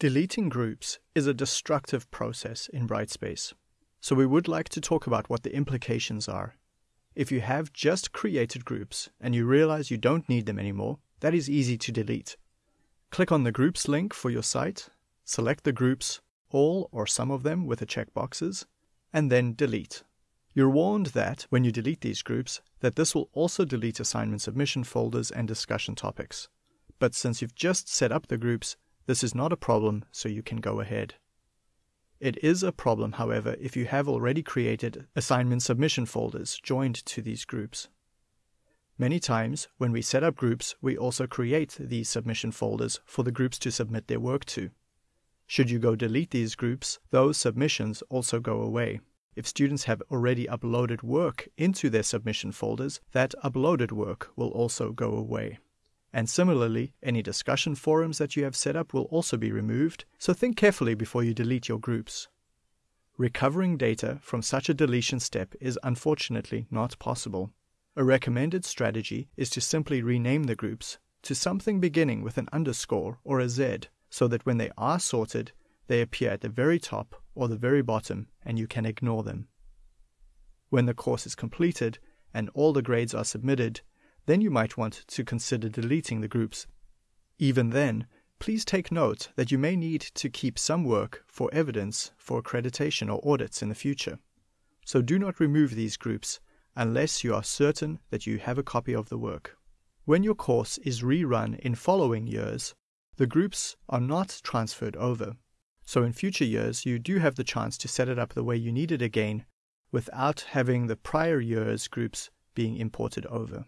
Deleting groups is a destructive process in Brightspace, so we would like to talk about what the implications are. If you have just created groups and you realize you don't need them anymore, that is easy to delete. Click on the groups link for your site, select the groups, all or some of them with the checkboxes, and then delete. You're warned that when you delete these groups, that this will also delete assignment submission folders and discussion topics. But since you've just set up the groups, this is not a problem, so you can go ahead. It is a problem, however, if you have already created assignment submission folders joined to these groups. Many times, when we set up groups, we also create these submission folders for the groups to submit their work to. Should you go delete these groups, those submissions also go away. If students have already uploaded work into their submission folders, that uploaded work will also go away. And similarly, any discussion forums that you have set up will also be removed, so think carefully before you delete your groups. Recovering data from such a deletion step is unfortunately not possible. A recommended strategy is to simply rename the groups to something beginning with an underscore or a Z so that when they are sorted, they appear at the very top or the very bottom and you can ignore them. When the course is completed and all the grades are submitted, then you might want to consider deleting the groups. Even then, please take note that you may need to keep some work for evidence for accreditation or audits in the future. So do not remove these groups unless you are certain that you have a copy of the work. When your course is rerun in following years, the groups are not transferred over. So in future years, you do have the chance to set it up the way you need it again without having the prior year's groups being imported over.